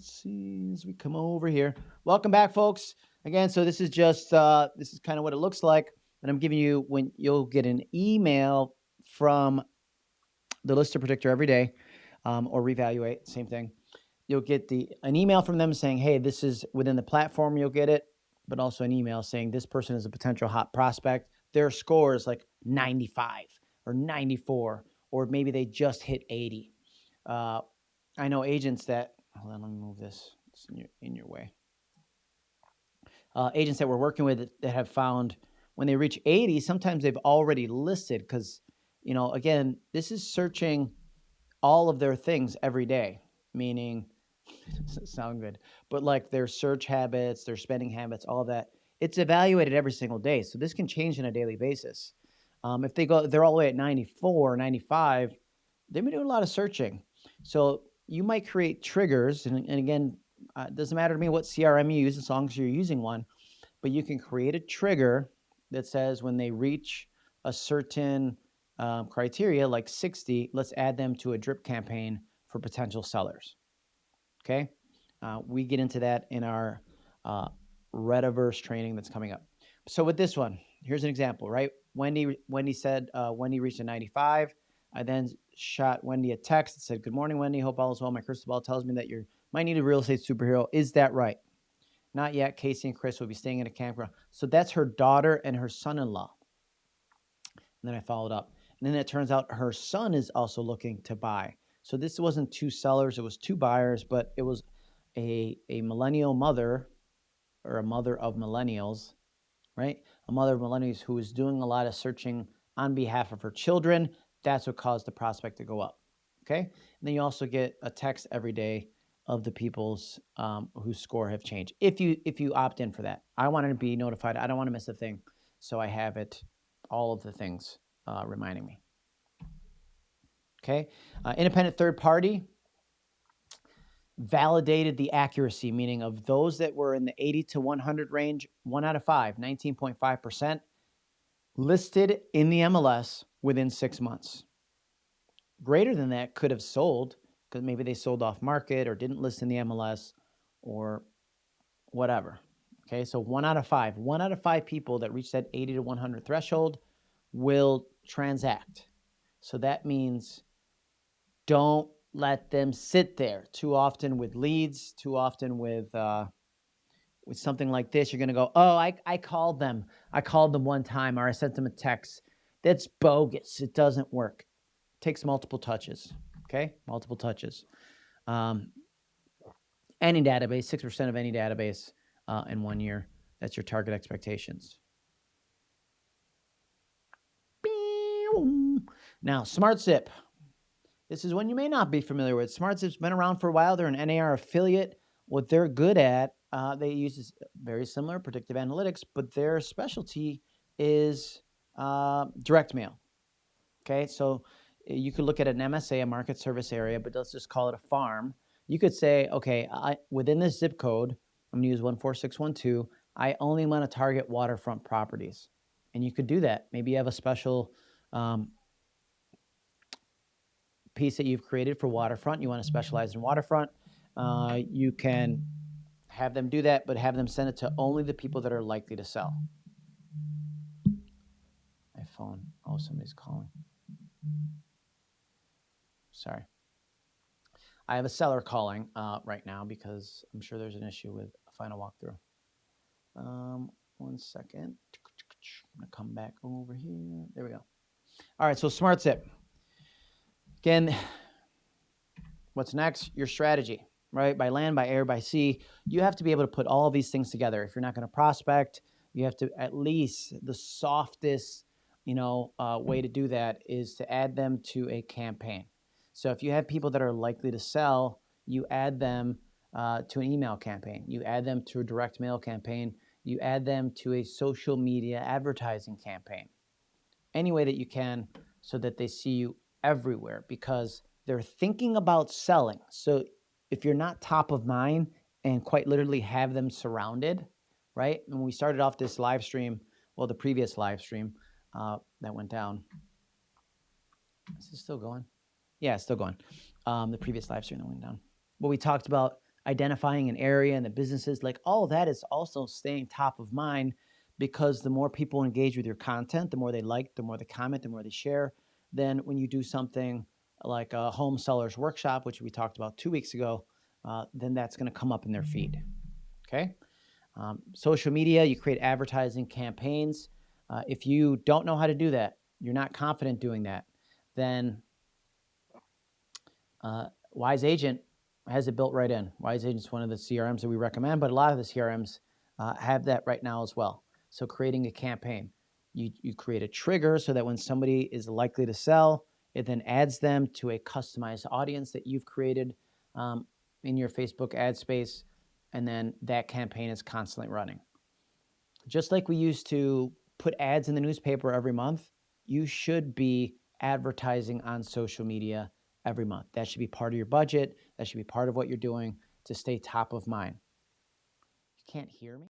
let's see as we come over here. Welcome back, folks. Again, so this is just uh, this is kind of what it looks like, and I'm giving you when you'll get an email from the lister predictor every day, um, or Revaluate, same thing. You'll get the an email from them saying, "Hey, this is within the platform." You'll get it, but also an email saying this person is a potential hot prospect. Their score is like 95 or 94, or maybe they just hit 80. Uh, I know agents that hold on, let me move this. It's in your in your way. Uh, agents that we're working with that have found when they reach 80, sometimes they've already listed because, you know, again, this is searching all of their things every day, meaning sound good, but like their search habits, their spending habits, all that. It's evaluated every single day. So this can change on a daily basis. Um, if they go, they're all the way at 94, 95, they've been doing a lot of searching. So you might create triggers, and, and again, uh, it doesn't matter to me what CRM you use as long as you're using one, but you can create a trigger that says when they reach a certain um, criteria, like 60, let's add them to a drip campaign for potential sellers. Okay, uh, we get into that in our uh, Rediverse training that's coming up. So with this one, here's an example, right? Wendy, Wendy said uh, Wendy reached a 95. I then shot Wendy a text that said, Good morning, Wendy. Hope all is well. My crystal ball tells me that you might need a real estate superhero. Is that right? Not yet. Casey and Chris will be staying in a campground. So that's her daughter and her son in law. And then I followed up. And then it turns out her son is also looking to buy. So this wasn't two sellers, it was two buyers, but it was a, a millennial mother or a mother of millennials, right? A mother of millennials who was doing a lot of searching on behalf of her children that's what caused the prospect to go up. Okay. And then you also get a text every day of the people's um, whose score have changed. If you if you opt in for that, I want to be notified. I don't want to miss a thing, so I have it, all of the things uh, reminding me. Okay, uh, independent third party validated the accuracy, meaning of those that were in the 80 to 100 range, one out of five, 19.5 percent, listed in the MLS within six months. Greater than that could have sold because maybe they sold off market or didn't list in the MLS or whatever. Okay, so one out of five, one out of five people that reach that 80 to 100 threshold will transact. So that means don't let them sit there too often with leads, too often with uh, with something like this. You're going to go, oh, I, I called them. I called them one time or I sent them a text. That's bogus. It doesn't work. It takes multiple touches. Okay, multiple touches. Um, any database, 6% of any database uh, in one year. That's your target expectations. Now, SmartZip. This is one you may not be familiar with. SmartZip's been around for a while. They're an NAR affiliate. What they're good at, uh, they use very similar predictive analytics, but their specialty is uh, direct mail. Okay, so eh, you could look at an MSA, a market service area, but let's just call it a farm. You could say, okay, I, within this zip code, I'm gonna use 14612, I only wanna target waterfront properties. And you could do that. Maybe you have a special um, piece that you've created for waterfront. You wanna specialize in waterfront. Uh, you can have them do that, but have them send it to only the people that are likely to sell phone. Oh, somebody's calling. Sorry. I have a seller calling uh, right now because I'm sure there's an issue with a final walkthrough. Um, one second. I'm going to come back over here. There we go. All right, so SmartZip. Again, what's next? Your strategy, right? By land, by air, by sea. You have to be able to put all these things together. If you're not going to prospect, you have to at least the softest you know, uh, way to do that is to add them to a campaign. So if you have people that are likely to sell, you add them uh, to an email campaign. You add them to a direct mail campaign. You add them to a social media advertising campaign. Any way that you can so that they see you everywhere because they're thinking about selling. So if you're not top of mind and quite literally have them surrounded, right? When we started off this live stream, well, the previous live stream, uh, that went down. Is it still going? Yeah, it's still going. Um, the previous live stream that went down. Well, we talked about identifying an area and the businesses, like all that is also staying top of mind because the more people engage with your content, the more they like, the more they comment, the more they share. Then when you do something like a home sellers workshop, which we talked about two weeks ago, uh, then that's going to come up in their feed. Okay. Um, social media, you create advertising campaigns. Uh, if you don't know how to do that, you're not confident doing that, then uh, Wise Agent has it built right in. Wise Agent is one of the CRMs that we recommend, but a lot of the CRMs uh, have that right now as well. So creating a campaign, you, you create a trigger so that when somebody is likely to sell, it then adds them to a customized audience that you've created um, in your Facebook ad space, and then that campaign is constantly running. Just like we used to put ads in the newspaper every month, you should be advertising on social media every month. That should be part of your budget. That should be part of what you're doing to stay top of mind. You can't hear me?